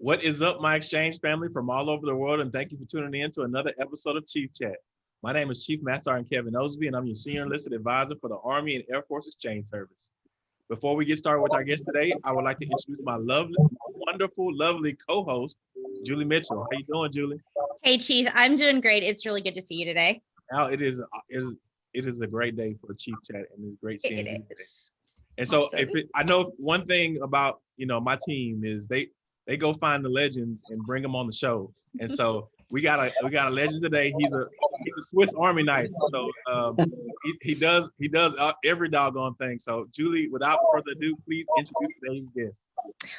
What is up, my exchange family from all over the world, and thank you for tuning in to another episode of Chief Chat. My name is Chief Master Sergeant Kevin Osby, and I'm your senior enlisted advisor for the Army and Air Force Exchange Service. Before we get started with our guest today, I would like to introduce my lovely, wonderful, lovely co-host, Julie Mitchell. How are you doing, Julie? Hey, Chief, I'm doing great. It's really good to see you today. Now it is it is it is a great day for Chief Chat, and it's great seeing It you. today. And so Awesome. if it, I know one thing about, you know, my team is they, they go find the legends and bring them on the show. And so we got a, we got a legend today. He's a, he's a Swiss Army knife. So um, he, he does, he does uh, every doggone thing. So Julie, without further ado, please introduce today's guest.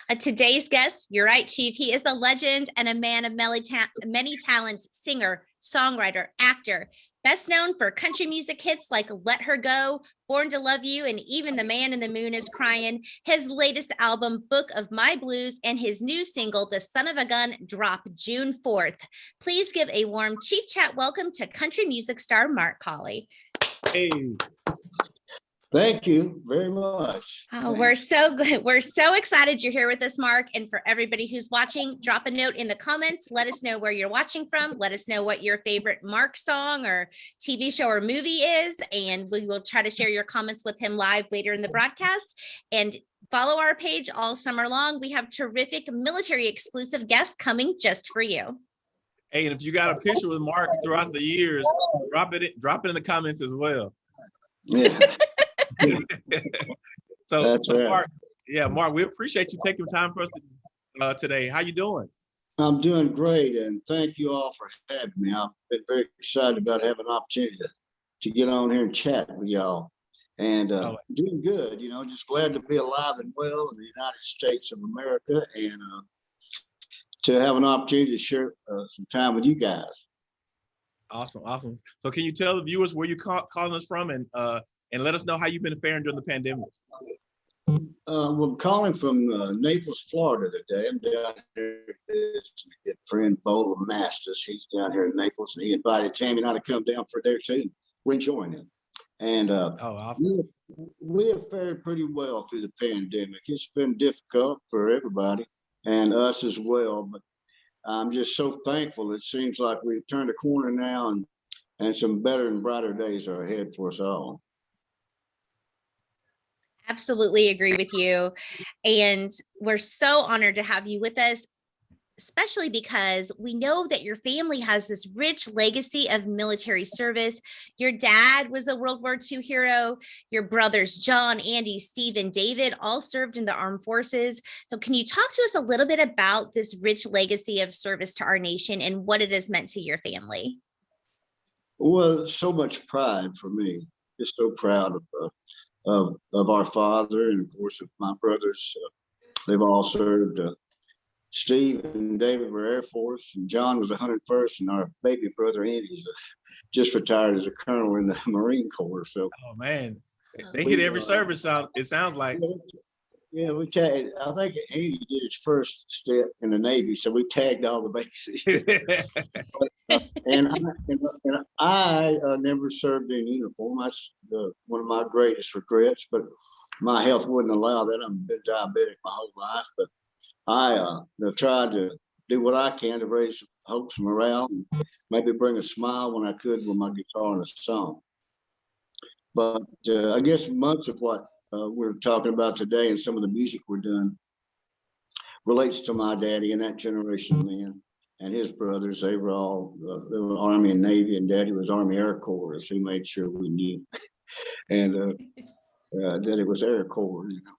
Uh, today's guest, you're right, Chief. He is a legend and a man of many, ta- many talents, singer, songwriter, actor, best known for country music hits like Let Her Go, Born to Love You, and even The Man in the Moon is Crying. His latest album, Book of My Blues, and his new single, The Son of a Gun, drop June 4th. Please give a warm Chief Chat welcome to country music star Mark Collie. Hey, Thank you very much. Oh, Thank- we're so good. We're so excited you're here with us, Mark. And for everybody who's watching, drop a note in the comments. Let us know where you're watching from. Let us know what your favorite Mark song or TV show or movie is. And we will try to share your comments with him live later in the broadcast. And follow our page all summer long. We have terrific military exclusive guests coming just for you. hey, and if you got a picture with Mark throughout the years, drop it, in- drop it in the comments as well. Yeah, So, That's so right. Mark, yeah, Mark, we appreciate you taking time for us uh, today. How you doing? I'm doing great and thank you all for having me. I've been very excited about having an opportunity to, to get on here and chat with y'all. And uh, Oh. doing good, you know, just glad to be alive and well in the United States of America and uh, to have an opportunity to share uh, some time with you guys. Awesome, awesome. So can you tell the viewers where you call, calling us from and uh and let us know how you've been faring during the pandemic? Uh, well, I'm calling from uh, Naples, Florida today. I'm down here with a good friend, Bo LaMastus. He's down here in Naples and he invited Tammy and I to come down for a day or two. We're enjoying it. And uh, Oh, awesome. we have- we have fared pretty well through the pandemic. It's been difficult for everybody and us as well, but I'm just so thankful. It seems like we've turned a corner now and, and some better and brighter days are ahead for us all. Absolutely agree with you. And we're so honored to have you with us, especially because we know that your family has this rich legacy of military service. Your dad was a World War II hero. Your brothers, John, Andy, Steve, and David, all served in the armed forces. So, can you talk to us a little bit about this rich legacy of service to our nation and what it has meant to your family? Well, so much pride for me. Just so proud of, uh, of, of our father and of course of my brothers. Uh, They've all served. uh, Steve and David were Air Force and John was 101st and our baby brother Andy's just retired as a colonel in the Marine Corps. So Oh man, they hit We, every uh, service out. It sounds like. Yeah, we tagged, I think Andy did his first step in the Navy, so we tagged all the bases. And I, and, and I uh, never served in uniform. That's the, one of my greatest regrets, but my health wouldn't allow that. I've been diabetic my whole life, but I uh, tried to do what I can to raise hopes and morale and maybe bring a smile when I could with my guitar and a song. But uh, I guess much of what uh, we're talking about today and some of the music we're doing relates to my daddy and that generation of men and his brothers, they were all, uh, they were Army and Navy, and Daddy was Army Air Corps, so he made sure we knew. And uh, uh, that it was Air Corps, you know.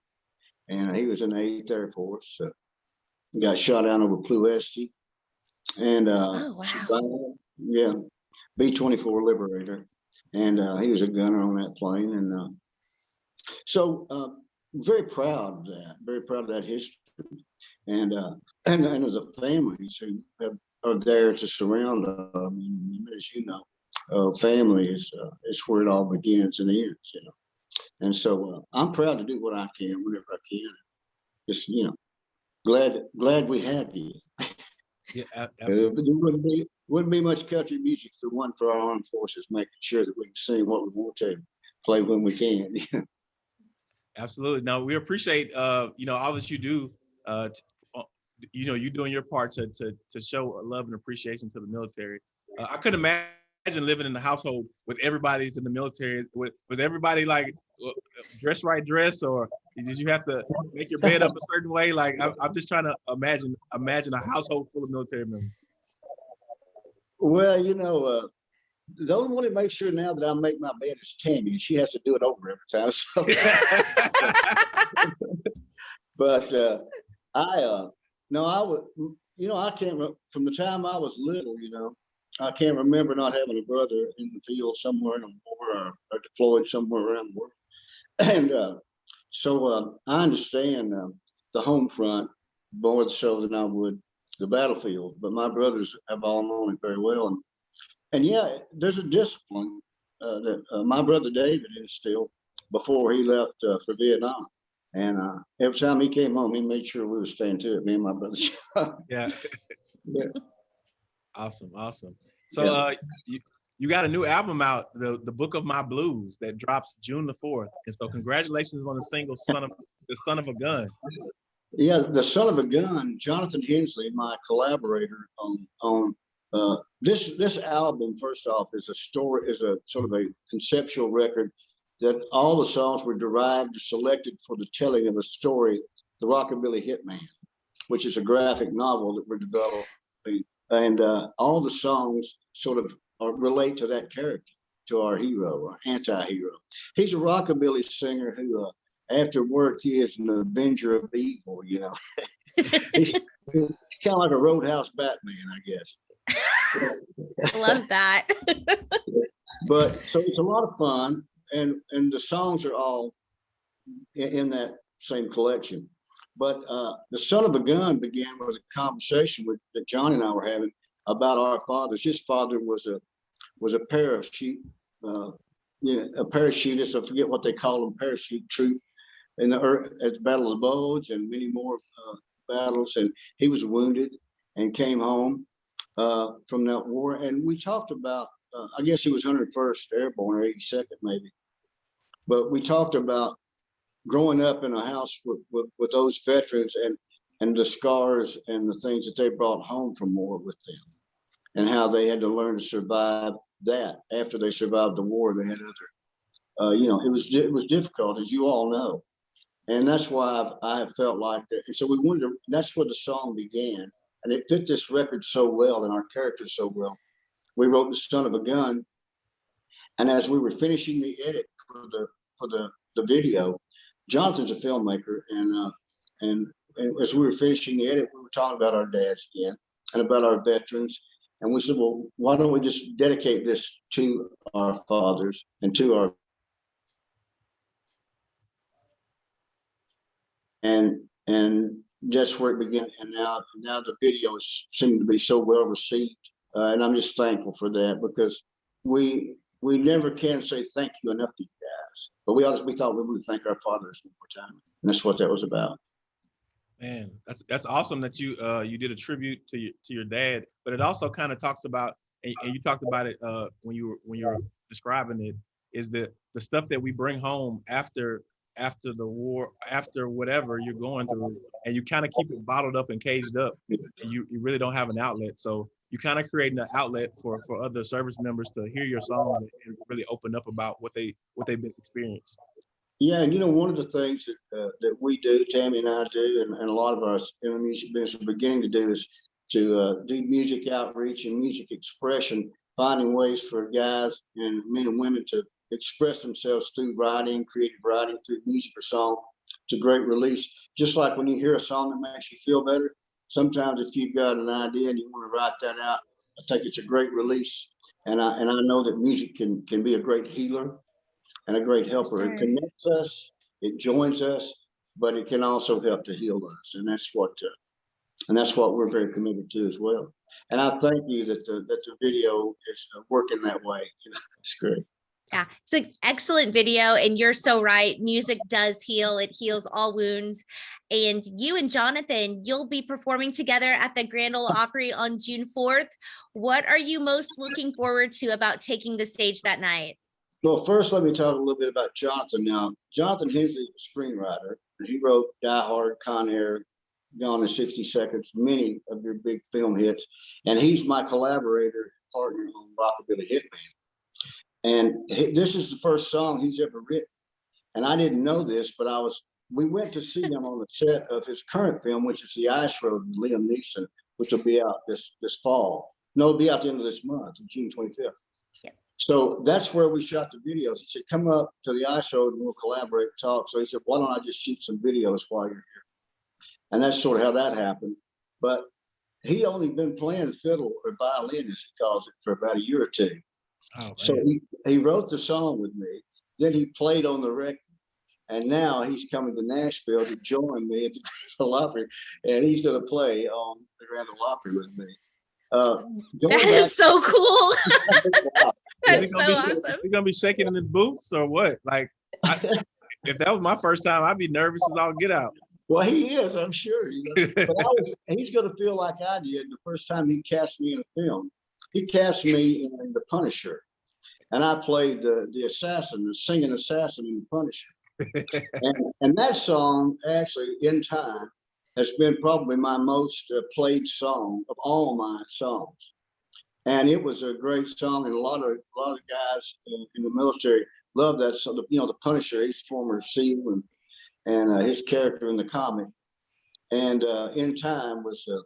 And he was in the Eighth Air Force. Uh, he got shot down over Ploesti. And uh, Oh, wow. yeah, B twenty four Liberator, and uh, he was a gunner on that plane. And uh, so, uh, very proud of that. Very proud of that history. And uh, and, and of the families who have, are there to surround them. I mean, as you know, uh, family is uh, is where it all begins and ends. You know, and so uh, I'm proud to do what I can whenever I can. Just you know, glad glad we have you. Yeah, Uh, absolutely. there wouldn't be wouldn't be much country music for one for our armed forces, making sure that we can sing what we want to, play when we can. Absolutely. Now we appreciate uh, you know, all that you do uh uh, you know, you doing your part to, to, to show love and appreciation to the military. Uh, I couldn't imagine living in a household with everybody's in the military. With, was everybody like uh, dress right dress or did you have to make your bed up a certain way? Like, I'm, I'm just trying to imagine, imagine a household full of military members. Well, you know, uh, the only one that makes sure now that I make my bed is Tammy, and she has to do it over every time. So, but uh, I, uh, no, I would, you know, I can't, from the time I was little, you know, I can't remember not having a brother in the field somewhere in the war or, or deployed somewhere around the world. And uh, so uh, I understand uh, the home front more so than I would the battlefield, but my brothers have all known it very well. And, and yeah, there's a discipline uh, that uh, my brother David instilled before he left uh, for Vietnam. And uh, every time he came home, he made sure we were staying to it, me and my brother. Yeah. Yeah. Awesome, awesome. So Yeah. uh you, you got a new album out, the the Book of My Blues, that drops June the fourth. And so congratulations on the single Son of the Son of a Gun. Yeah, the son of a gun, Jonathan Hensleigh, my collaborator on on uh, this this album. First off, is a story, is a sort of a conceptual record that all the songs were derived, selected for the telling of a story, The Rockabilly Hitman, which is a graphic novel that we're developing, and uh, all the songs sort of are, relate to that character, to our hero, our anti-hero. He's a rockabilly singer who. Uh, after work, he is an avenger of evil, you know. He's kind of like a roadhouse Batman, I guess. I love that. But so it's a lot of fun and, and the songs are all in, in that same collection. But uh, the son of a gun began with a conversation with, that John and I were having about our fathers. His father was a, was a parachute, uh, you know, a parachutist, I forget what they call them, parachute troop in the, at the Battle of the Bulge and many more uh, battles. And he was wounded and came home uh, from that war. And we talked about, uh, I guess he was 101st Airborne or 82nd maybe. But we talked about growing up in a house with, with, with those veterans and, and the scars and the things that they brought home from war with them. And how they had to learn to survive that after they survived the war, they had other, uh, you know, it was, it was difficult, as you all know. And that's why I've, I felt like that. And so we wanted to, that's where the song began. And it fit this record so well and our characters so well. We wrote The Son of a Gun. And as we were finishing the edit for the, for the, the video, Johnson's a filmmaker and, uh, and, and as we were finishing the edit, we were talking about our dads again and about our veterans. And we said, well, why don't we just dedicate this to our fathers and to our and and that's where it began. And now now the videos seem to be so well received, uh, and I'm just thankful for that because we we never can say thank you enough to you guys. But we always we thought we would thank our fathers one more time, and that's what that was about. Man, that's that's awesome that you uh you did a tribute to your to your dad, but it also kind of talks about and, and you talked about it uh when you were when you were describing it is that the stuff that we bring home after after the war after whatever you're going through and you kind of keep it bottled up and caged up and you, you really don't have an outlet. So you kind of creating an outlet for for other service members to hear your song and really open up about what they what they've been experienced. Yeah, and you know, one of the things that, uh, that we do, Tammy and I do, and, and a lot of us in the music business are beginning to do is to uh, do music outreach and music expression, finding ways for guys and men and women to express themselves through writing, creative writing, through music or song. It's a great release. Just like when you hear a song that makes you feel better, sometimes if you've got an idea and you want to write that out, I think it's a great release. And I, and I know that music can, can be a great healer and a great helper. It connects us, it joins us, but it can also help to heal us. And that's what, uh, and that's what we're very committed to as well. And I thank you that the, that the video is uh, working that way. It's great. Yeah, it's an excellent video, and you're so right. Music does heal, it heals all wounds. And you and Jonathan, you'll be performing together at the Grand Ole Opry on June 4th. What are you most looking forward to about taking the stage that night? Well, first, let me talk a little bit about Jonathan now. Jonathan Hensleigh is a screenwriter, and he wrote Die Hard, Con Air, Gone in sixty seconds, many of your big film hits. And he's my collaborator, partner on Rockabilly Hitman. And he- this is the first song he's ever written. And I didn't know this, but I was, we went to see him on the set of his current film, which is The Ice Road with Liam Neeson, which will be out this, this fall. No, it'll be out the end of this month, June twenty-fifth. Yep. So that's where we shot the videos. He said, come up to the ice road and we'll collaborate, and talk. So he said, why don't I just shoot some videos while you're here? And that's sort of how that happened. But he only been playing fiddle or violin, as he calls it, for about a year or two. Oh, So he, he wrote the song with me, then he played on the record. And now he's coming to Nashville to join me at the Grand Ole Opry, and he's gonna play on the Grand Ole Opry with me. Uh, going That is so cool. back- That's he so gonna be, sh- awesome. he gonna be shaking in his boots or what? Like, I, if that was my first time, I'd be nervous as all get out. Well, he is, I'm sure. you know, But I was- he's gonna feel like I did the first time he cast me in a film. He cast me in The Punisher. And I played the, the assassin, the singing assassin in The Punisher. And, and that song, actually, in time, has been probably my most uh, played song of all my songs. And it was a great song, and a lot of, a lot of guys in, in the military love that song. You know, The Punisher, he's former SEAL and, and uh, his character in the comic. And uh, in time was uh,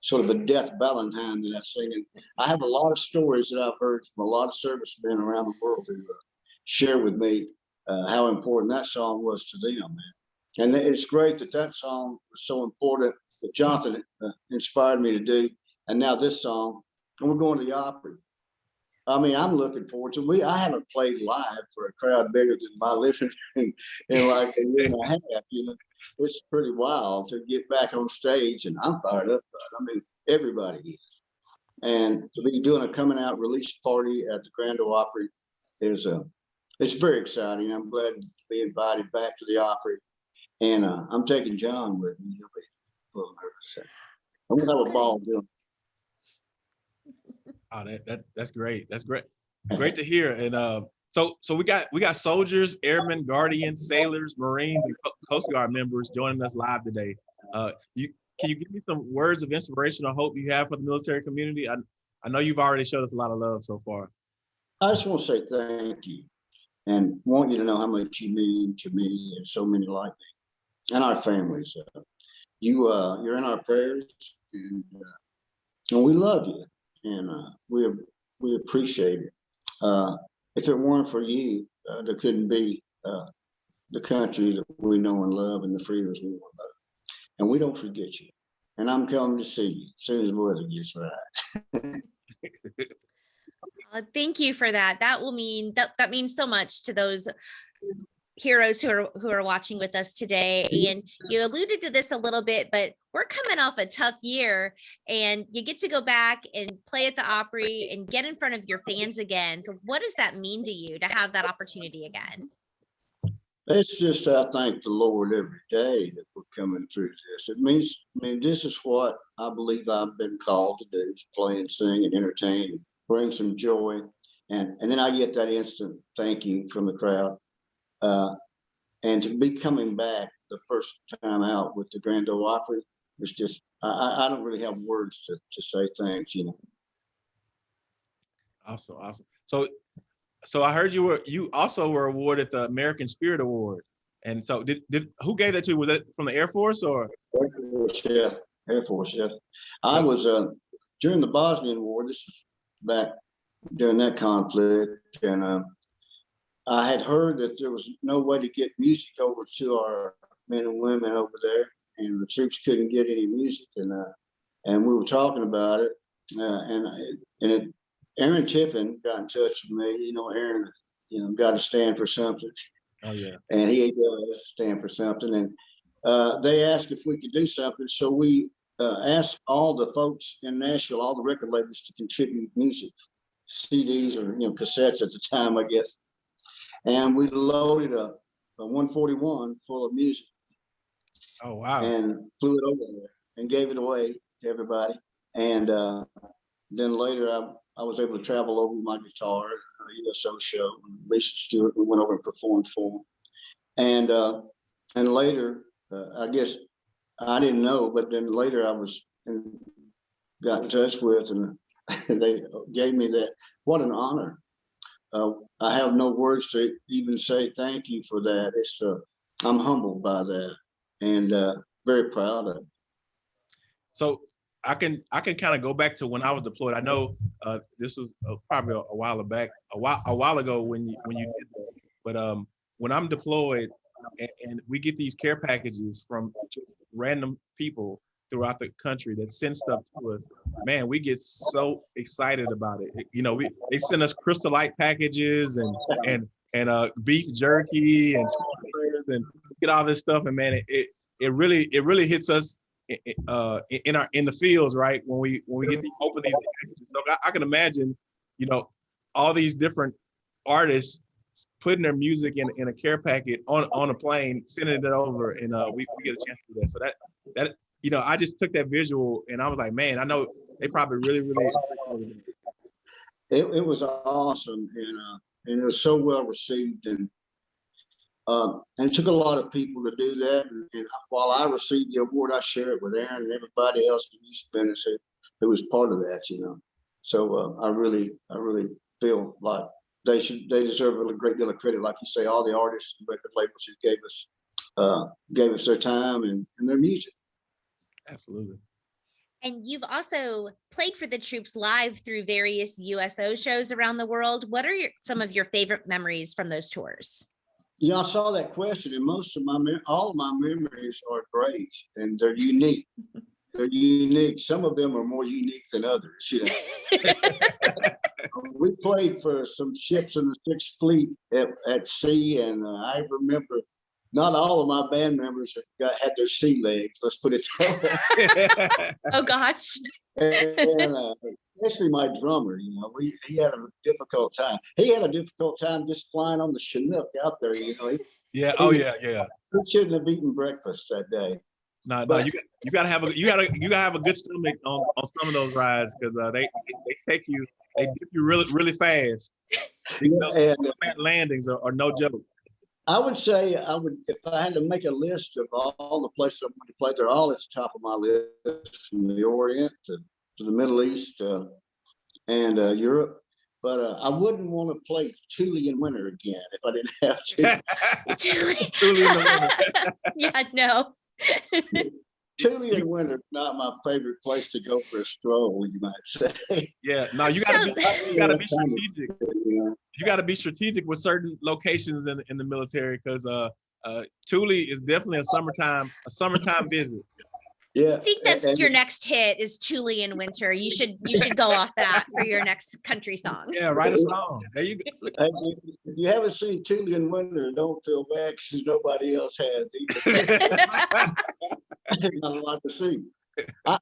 sort of a death valentine that I sing. And I have a lot of stories that I've heard from a lot of servicemen around the world who uh, share with me uh, how important that song was to them. And it's great that that song was so important that Jonathan uh, inspired me to do. And now this song, and we're going to the Opry. I mean, I'm looking forward to. We I haven't played live for a crowd bigger than my living room in like a year and a half. You know, it's pretty wild to get back on stage, and I'm fired up. I mean, everybody is. And to be doing a coming out release party at the Grand Ole Opry is uh, it's very exciting. I'm glad to be invited back to the Opry, and uh, I'm taking John with me. He'll be a little nervous. I'm gonna have a ball doing. Oh, that, that that's great. That's great. Great to hear. And uh, so so we got we got soldiers, airmen, guardians, sailors, marines, and Coast Guard members joining us live today. Uh, you can you give me some words of inspiration or hope you have for the military community? I I know you've already showed us a lot of love so far. I just want to say thank you and want you to know how much you mean to me and so many like me and our families. Uh, You, uh, you're in our prayers and, uh, and we love you and, uh, we, we appreciate it. Uh, if it weren't for you, uh, there couldn't be, uh, the country that we know and love and the freedoms we want love. And we don't forget you. And I'm coming to see you as soon as the weather gets right. Uh, Thank you for that. That will mean, that, that means so much to those heroes who are, who are watching with us today. Mm-hmm. And you alluded to this a little bit, but we're coming off a tough year and you get to go back and play at the Opry and get in front of your fans again. So what does that mean to you to have that opportunity again? It's just, I thank the Lord every day that we're coming through this. It means, I mean, this is what I believe I've been called to do, is play and sing and entertain, and bring some joy. And, and then I get that instant thank you from the crowd. Uh, and to be coming back the first time out with the Grand Ole Opry is just, I, I, don't really have words to, to say thanks, you know. Awesome, awesome. So so I heard you were you also were awarded the American Spirit Award. And so did did who gave that to you? Was that from the Air Force or? Air Force, yeah, Air Force, yes. I was, uh, during the Bosnian War, this was back during that conflict, and, uh, I had heard that there was no way to get music over to our men and women over there, and the troops couldn't get any music, and, uh, and we were talking about it, uh, and, I- and it, Aaron Tippin got in touch with me, you know, Aaron, you know, got to stand for something Oh, yeah. and he does stand for something. And uh, they asked if we could do something, so we uh, asked all the folks in Nashville, all the record labels, to contribute music, CDs or you know cassettes at the time, I guess. And we loaded a, a 141 full of music Oh, wow. and flew it over there and gave it away to everybody. And uh, then later, I, I was able to travel over with my guitar, uh, USO show, Lisa Stewart. We went over and performed for them. And uh, and later, uh, I guess I didn't know, but then later I was in- got in touch with and they gave me that. What an honor. Uh, I have no words to even say thank you for that. It's, uh, I'm humbled by that and, uh, very proud of it. So I can, I can kind of go back to when I was deployed. I know, uh, this was uh, probably a a while back, a while, a while ago when you, when you did that. But, um, when I'm deployed and, and we get these care packages from random people throughout the country that send stuff to us, man, we get so excited about it. You know, we, they send us Crystal Light packages and, and, and, uh, beef jerky and and get all this stuff. And man, it, it, it really, it really hits us uh, in our, in the fields, right? When we, when we get to open these packages. So I, I can imagine, you know, all these different artists putting their music in, in a care packet on, on a plane, sending it over and, uh, we, we get a chance to do that. So that, that, you know, I just took that visual and I was like, man, I know they probably really, really. it. It, was awesome and, uh, and it was so well received and um, and it took a lot of people to do that. And, and while I received the award, I share it with Aaron and everybody else in East Tennessee who was part of that, you know. So uh, I really, I really feel like they should, they deserve a great deal of credit. Like you say, all the artists and record labels who gave us, uh, gave us their time and, and their music. Absolutely. And you've also played for the troops live through various USO shows around the world. What are your, some of your favorite memories from those tours? Yeah, I saw that question and most of my, all of my memories are great and they're unique. They're unique. Some of them are more unique than others, you know. We played for some ships in the Sixth Fleet at, at sea and uh, I remember not all of my band members have got, had their sea legs, let's put it that way. Oh, gosh. And, uh, especially my drummer, you know, we, he had a difficult time. He had a difficult time just flying on the Chinook out there, you know, he Yeah. Oh, yeah, yeah. he shouldn't have eaten breakfast that day. No, no, But- you got, you gotta have a, you gotta, you gotta have a good stomach on, on some of those rides, cause, uh, they, they take you, they dip you really, really fast. Those And uh, landings are, are no joke. I would say I would, if I had to make a list of all the places I'm going to play, they're all at the top of my list, from the Orient to, to the Middle East, uh, and, uh, Europe. But, uh, I wouldn't want to play Thule in winter again if I didn't have to. Truly. Truly in the winter. yeah, no. Thule in winter is not my favorite place to go for a stroll, you might say. Yeah, no, you gotta, be you gotta be strategic. You gotta be strategic with certain locations in, in the military, cause, uh, uh, Thule is definitely a summertime, a summertime visit. Yeah. I think and- that's and- your next hit is Thule in winter. You should you should go off that for your next country song. Yeah, write a song. There you go. Hey, if if you haven't seen Thule in winter, don't feel bad because nobody else has either. not a lot to see. I,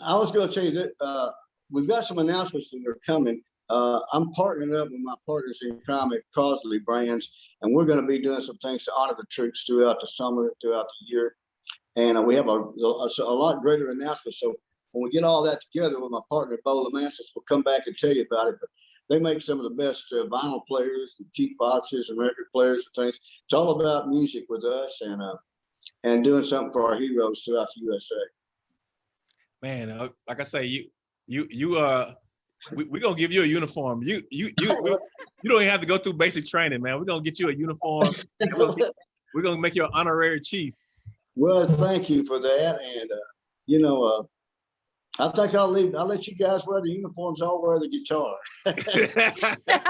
I was gonna tell you that, uh, we've got some announcements that are coming. Uh, I'm partnering up with my partners in crime at Crosley Brands, and we're gonna be doing some things to honor the troops throughout the summer, throughout the year. And uh, we have a, a, a lot greater announcement, so when we get all that together with my partner, Bo LaMastus, we'll come back and tell you about it, but they make some of the best uh, vinyl players, and cheap boxes and record players and things. It's all about music with us and, uh, and doing something for our heroes throughout the USA. Man, uh, like I say, you, you, you, uh, we, we gonna give you a uniform. You, you, you, we- you don't even have to go through basic training, man. We're gonna get you a uniform. We're gonna, get- we're gonna make you an honorary chief. Well, thank you for that. And, uh, you know, uh, I think I'll leave, I'll let you guys wear the uniforms. I'll wear the guitar.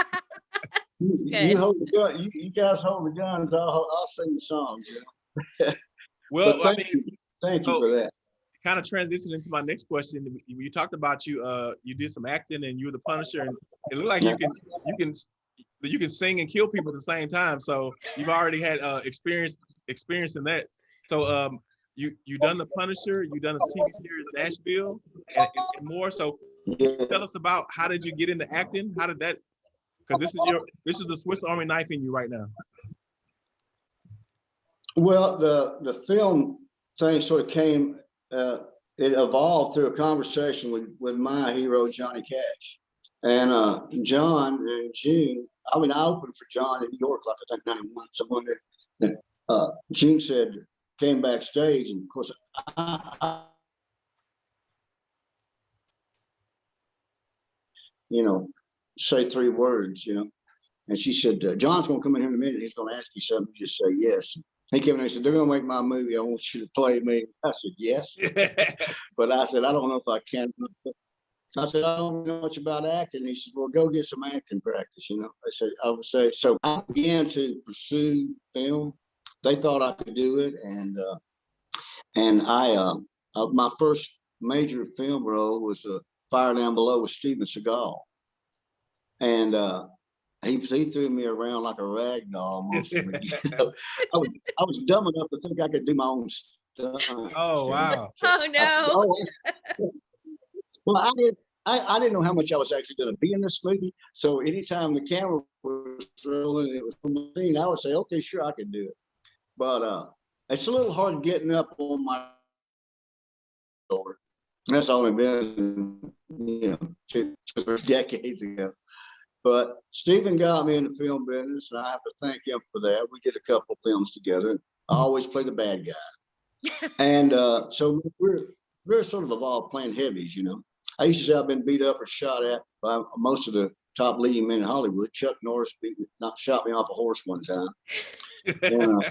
You- You hold the gun, you, you guys hold the guns. I'll, I'll sing the songs. you know. Well, But I thank mean, you, thank you for that. kind of transition into my next question. You talked about you, uh, you did some acting and you were the Punisher, and it looked like you can, you can, you can sing and kill people at the same time. So you've already had uh, experience, experience in that. So um, you you done the Punisher, you done a TV series Nashville, and, and- and more. So Yeah. tell us about how did you get into acting? How did that? Because this is your, this is the Swiss Army knife in you right now. Well, the, the film thing sort of came, uh, it evolved through a conversation with, with my hero, Johnny Cash. And, uh, John in June, I mean, I opened for John in New York, like I think ninety-one, someone that, that, uh, June said, came backstage and of course, I, I, you know, say three words, you know. And she said, uh, John's gonna come in here in a minute. He's gonna ask you something. You Just say yes. He came in and said, they're gonna make my movie. I want you to play me. I said, yes. But I said, I don't know if I can. I said, I don't know much about acting. He says, well, go get some acting practice, you know. I said, I would say, so I began to pursue film. They thought I could do it and, uh, and I, uh, uh, my first major film role was uh, Fire Down Below with Steven Seagal. And, uh, he, he threw me around like a rag doll. most of it, you know. I was, I was dumb enough to think I could do my own stuff. Oh, wow. Oh, no. Oh, Well, I didn't, I, I didn't know how much I was actually gonna be in this movie, so anytime the camera was rolling, and it was from the scene, I would say, okay, sure, I can do it. But, uh, it's a little hard getting up on my shoulder. That's only been, you know, two, two decades ago. But Stephen got me in the film business, and I have to thank him for that. We did a couple films together. I always play the bad guy. And, uh, so we're, we're sort of evolved playing heavies, you know. I used to say I've been beat up or shot at by most of the top leading men in Hollywood. Chuck Norris beat me, not shot me off a horse one time. And,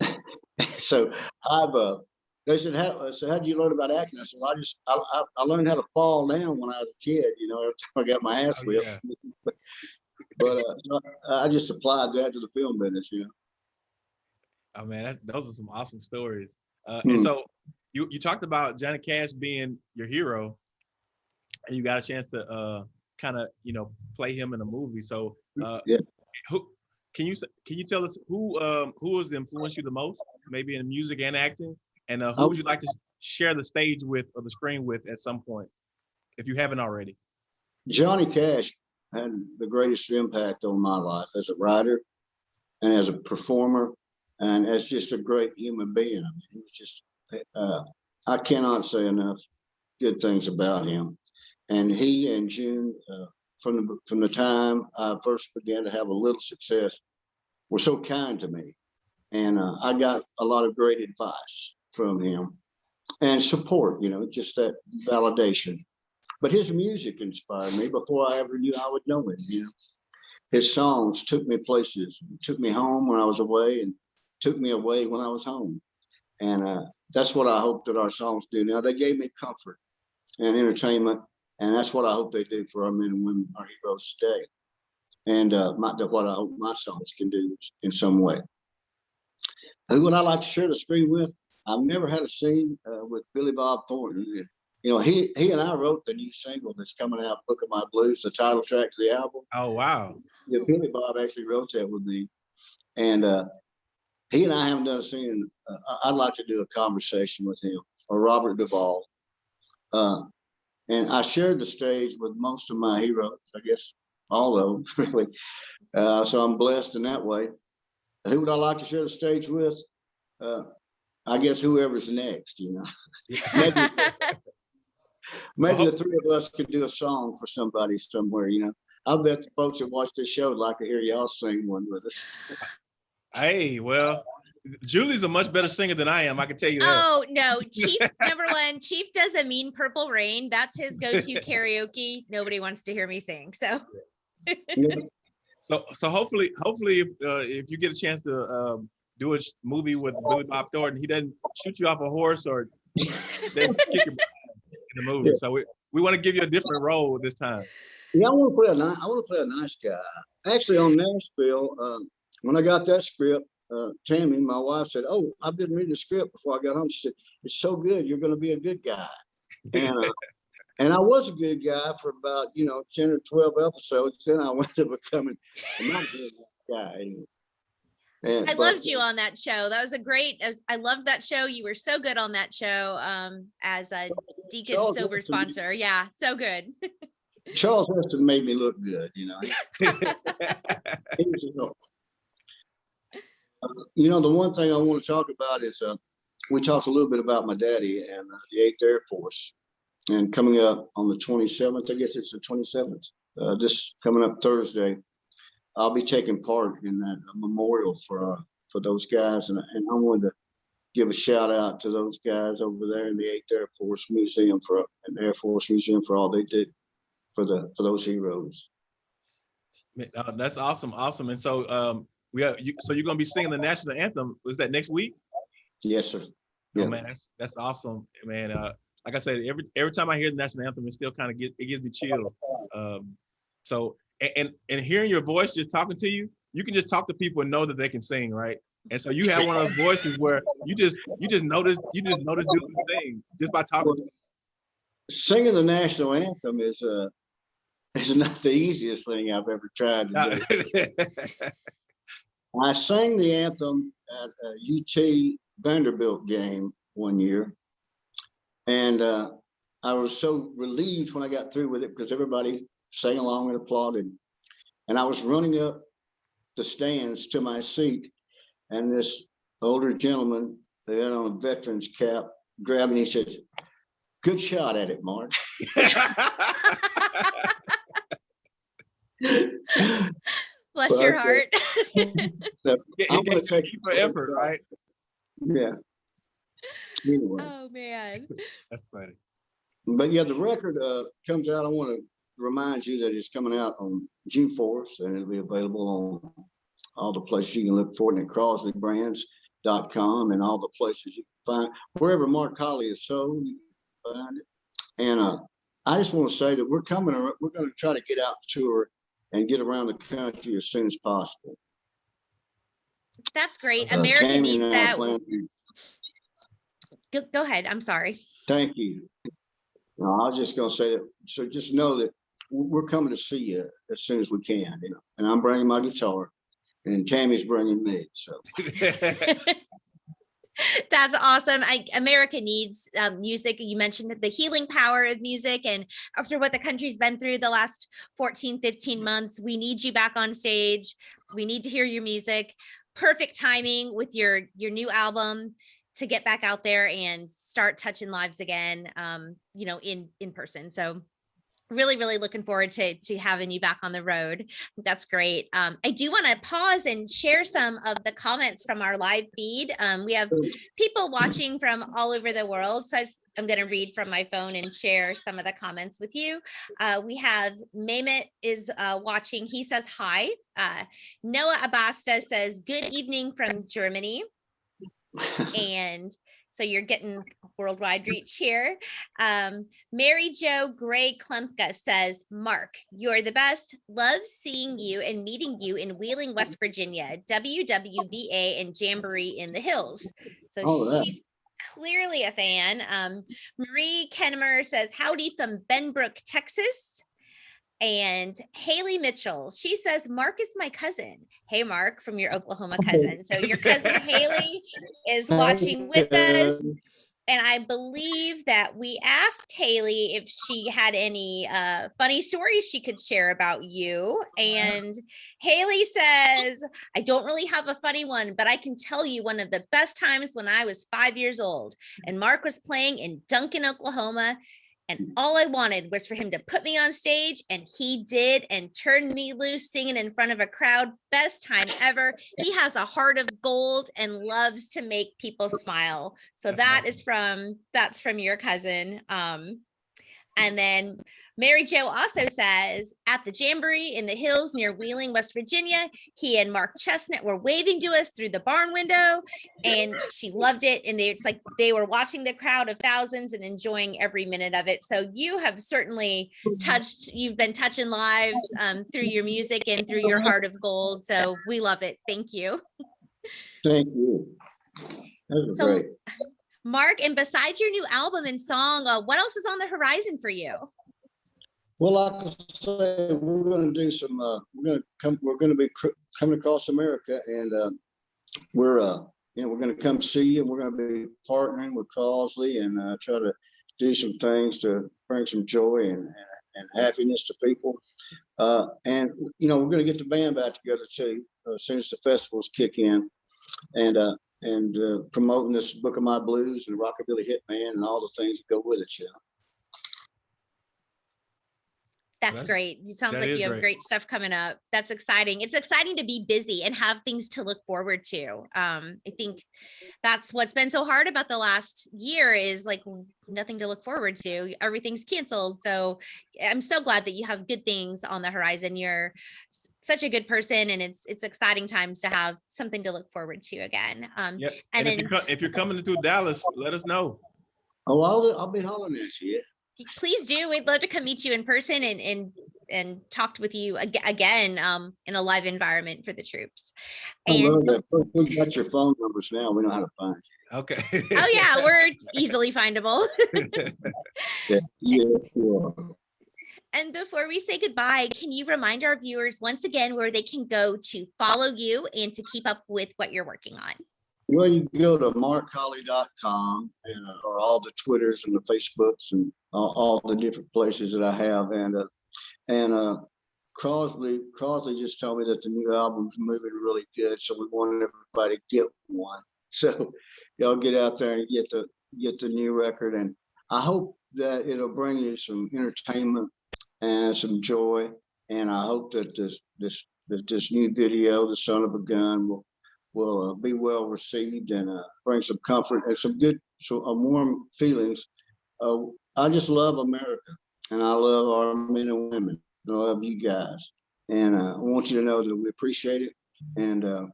uh, so I've, uh, they said, how, I said, how did you learn about acting? I said, well, I just, I, I, I learned how to fall down when I was a kid, you know, every time I got my ass Oh, whipped. yeah. But, uh, so I I just applied that to the film business, you know. Oh man, that's, those are some awesome stories. Uh, Hmm. and so you you talked about Johnny Cash being your hero, and you got a chance to uh, kind of you know play him in a movie. So uh, Yeah. who can you can you tell us who um, who has influenced you the most, maybe in music and acting, and uh, who Oh. would you like to share the stage with or the screen with at some point, if you haven't already? Johnny Cash had the greatest impact on my life as a writer and as a performer and as just a great human being. I mean, he was just, uh, I cannot say enough good things about him. And he and June, uh, from the, from the time I first began to have a little success, were so kind to me. And, uh, I got a lot of great advice from him and support, you know, just that validation but his music inspired me before I ever knew I would know him, you know. His songs took me places, took me home when I was away and took me away when I was home. And uh, that's what I hope that our songs do now. They gave me comfort and entertainment, and that's what I hope they do for our men and women, our heroes today. And uh, my, what I hope my songs can do in some way. Who would I like to share the screen with? I've never had a scene uh, with Billy Bob Thornton you know, he he and I wrote the new single that's coming out, Book of My Blues, the title track to the album. Oh wow, Yeah, Billy Bob actually wrote that with me. And uh, he and I haven't done a scene. Uh, I'd like to do a conversation with him or Robert Duvall. Uh, and I shared the stage with most of my heroes, I guess all of them, really. Uh, so I'm blessed in that way. Who would I like to share the stage with? Uh, I guess whoever's next, you know. Maybe, Maybe Well, the three of us could do a song for somebody somewhere, you know. I bet the folks that watch this show would like to hear y'all sing one with us. hey, well, Julie's a much better singer than I am. I can tell you that. Oh, no, Chief, number one, Chief does a mean purple rain. That's his go-to karaoke. Nobody wants to hear me sing, so. So, so hopefully, hopefully, if uh, if you get a chance to um, do a movie with Billy Bob Thornton, he doesn't shoot you off a horse or kick your in the movie. So we, we want to give you a different role this time. Yeah, I want to play a nice, I want to play a nice guy. Actually, on Nashville, uh, when I got that script, uh, Tammy, my wife said, "Oh, I've been reading the script before I got home." She said, "It's so good. You're going to be a good guy." And uh, and I was a good guy for about you know ten or twelve episodes. Then I went to becoming a not good guy. Anyway. And, I but- loved you on that show. That was a great, I was- I loved that show. You were so good on that show um, as a Deacon Charles Sober sponsor. Yeah, so good. Charles Esten made me look good, you know. He was a help. Uh, You know, the one thing I want to talk about is, uh, we talked a little bit about my daddy and uh, the Eighth Air Force. And coming up on the twenty-seventh, I guess it's the twenty-seventh, uh, this coming up Thursday, I'll be taking part in that memorial for, uh, for those guys. And, and I wanted to give a shout out to those guys over there in the Eighth Air Force Museum for, and Air Force Museum for all they did for the, for those heroes. Uh, That's awesome, awesome. And so, um, we are, you, so you're gonna be singing the national anthem. Was that next week? Yes, sir. Oh, Yeah. man, that's, that's awesome, man. Uh, like I said, every, every time I hear the national anthem, it still kind of get, it gives me chills. Um, so, and, and hearing your voice just talking to you, you can just talk to people and know that they can sing, right? And so you have one of those voices where you just, you just notice, you just notice can sing just by talking to Singing the national anthem is, uh, is not the easiest thing I've ever tried to do. I sang the anthem at a UT Vanderbilt game one year. And uh, I was so relieved when I got through with it because everybody sang along and applauded. And I was running up the stands to my seat and this older gentleman, they had on a veteran's cap, grabbed me and he said, good shot at it, Mark. Bless Well, your okay. heart. It- I'm gonna take you for effort, right? Yeah. Anyway. oh man. That's funny. But yeah, the record uh comes out, I want to remind you that it's coming out on June fourth and it'll be available on all the places you can look for it at CrosleyBrands.com and all the places you can find, wherever Mark Collie is sold, you can find it. And uh, I just want to say that we're coming, we're going to try to get out tour and get around the country as soon as possible. That's great. Uh, America Tammy needs that. Go, go ahead. I'm sorry. Thank you. No, I was just gonna say that, so just know that we're coming to see you as soon as we can, you know, and I'm bringing my guitar and Tammy's bringing me, so. That's awesome. I, America needs um, music. You mentioned the healing power of music. And after what the country's been through the last 14, 15 months, we need you back on stage. We need to hear your music. Perfect timing with your, your new album to get back out there and start touching lives again, um, you know, in, in person. So really, really looking forward to, to having you back on the road. That's great. Um, I do want to pause and share some of the comments from our live feed. Um, we have people watching from all over the world. So I, am going to read from my phone and share some of the comments with you. Uh, we have Mehmet is uh, watching. He says hi. Uh, Noah Abasta says good evening from Germany. And so you're getting worldwide reach here. Um, Mary Jo Gray Klumpka says, Mark, you're the best. Love seeing you and meeting you in Wheeling, West Virginia, WWVA and Jamboree in the Hills. So Oh, she's clearly a fan. Um, Marie Kennemer says, howdy from Benbrook, Texas. And Haley Mitchell, she says, Mark is my cousin. Hey, Mark, from your Oklahoma cousin. So your cousin Haley is watching with us. And I believe that we asked Haley if she had any uh, funny stories she could share about you. And Haley says, I don't really have a funny one, but I can tell you one of the best times when I was five years old and Mark was playing in Duncan, Oklahoma. And all I wanted was for him to put me on stage, and he did and turned me loose singing in front of a crowd. Best time ever. He has a heart of gold and loves to make people smile. So that is from that's from your cousin. Um, and then Mary Jo also says at the Jamboree in the hills near Wheeling, West Virginia, he and Mark Chesnutt were waving to us through the barn window and she loved it. And they, it's like they were watching the crowd of thousands and enjoying every minute of it. So you have certainly touched, you've been touching lives um, through your music and through your heart of gold. So we love it. Thank you. Thank you. So- great. Mark, and besides your new album and song, uh, what else is on the horizon for you? Well, like I say, we're gonna do some, uh, we're gonna come, we're gonna be cr- coming across America and, uh, we're, uh, you know, we're gonna come see you and we're gonna be partnering with Crosley and, uh, try to do some things to bring some joy and, and- happiness to people. Uh, and, you know, we're gonna get the band back together too, uh, as soon as the festivals kick in. And, uh, and, uh, promoting this Book of My Blues and Rockabilly Hitman and all the things that go with it, you know. That's That- great. It sounds that like you have great. great stuff coming up. That's exciting. It's exciting to be busy and have things to look forward to. Um, I think that's what's been so hard about the last year is like nothing to look forward to. Everything's canceled. So I'm so glad that you have good things on the horizon. You're such a good person and it's it's exciting times to have something to look forward to again. Um, Yep. and And if then you're, if you're coming through Dallas, let us know. Oh, I'll, I'll be hollering at you. Please do. We'd love to come meet you in person and and and talked with you ag- again um in a live environment for the troops. I love And. We- We got your phone numbers now. We know how to find You. Okay. oh yeah, we're easily findable. you. Yeah, sure. And before we say goodbye, can you remind our viewers once again where they can go to follow you and to keep up with what you're working on? Well, you can go to markcollie.com and, uh, or all the Twitters and the Facebooks and all, all the different places that I have. And, uh, and, uh, Crosley, Crosley just told me that the new album's moving really good. So we want everybody to get one. So y'all get out there and get the, get the new record. And I hope that it'll bring you some entertainment and some joy. And I hope that this, this, that this new video, The Son of a Gun, will will uh, be well received and uh, bring some comfort and some good, so uh, warm feelings. Uh, I just love America and I love our men and women. I love you guys. And uh, I want you to know that we appreciate it. And uh,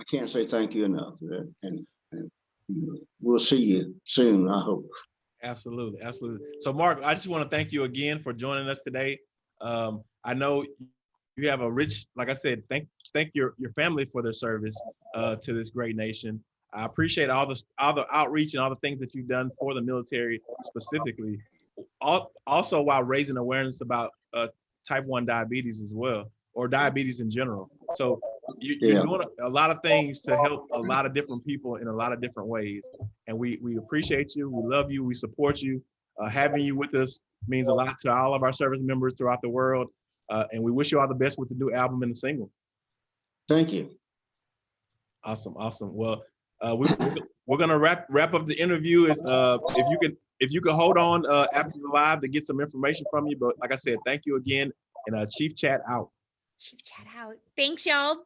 I can't say thank you enough. And, and we'll see you soon, I hope. Absolutely, absolutely. So Mark, I just want to thank you again for joining us today. Um, I know you have a rich, like I said, thank, thank your, your family for their service uh, to this great nation. I appreciate all the, all the outreach and all the things that you've done for the military specifically. Al- Also while raising awareness about uh, type one diabetes as well, or diabetes in general. So you, you're Yeah. doing a lot of things to help a lot of different people in a lot of different ways. And we, we appreciate you, we love you, we support you. Uh, having you with us means a lot to all of our service members throughout the world. Uh, and we wish you all the best with the new album and the single. Thank you. Awesome, awesome. Well, uh, we, we're gonna wrap, wrap up the interview is, uh, if you could, if you could hold on, uh, after the live to get some information from you. But like I said, thank you again and, uh, Chief Chat out. Chief chat out. Thanks, y'all.